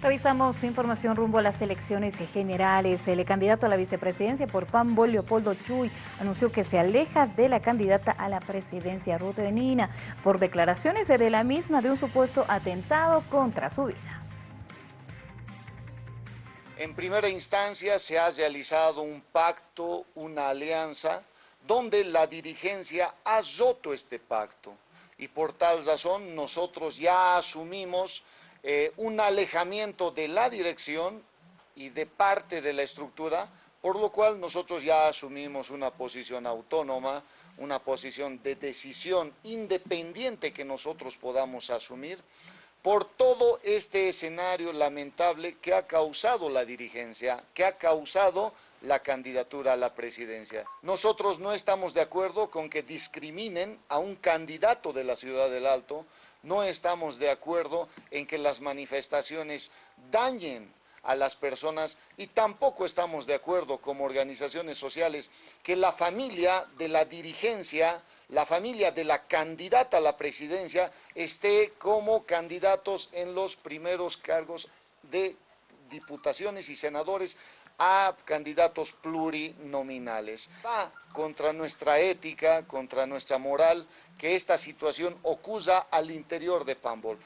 Revisamos información rumbo a las elecciones generales. El candidato a la vicepresidencia por PAMBO, Leopoldo Chuy, anunció que se aleja de la candidata a la presidencia, Ruth Benina, por declaraciones de la misma de un supuesto atentado contra su vida. En primera instancia se ha realizado un pacto, una alianza, donde la dirigencia ha roto este pacto. Y por tal razón nosotros ya asumimos eh, un alejamiento de la dirección y de parte de la estructura, por lo cual nosotros ya asumimos una posición autónoma, una posición de decisión independiente que nosotros podamos asumir por todo este escenario lamentable que ha causado la dirigencia, que ha causado la candidatura a la presidencia. Nosotros no estamos de acuerdo con que discriminen a un candidato de la Ciudad del Alto, no estamos de acuerdo en que las manifestaciones dañen a las personas y tampoco estamos de acuerdo como organizaciones sociales que la familia de la dirigencia, la familia de la candidata a la presidencia esté como candidatos en los primeros cargos de diputaciones y senadores a candidatos plurinominales. Va contra nuestra ética, contra nuestra moral, que esta situación ocurra al interior de Pambol.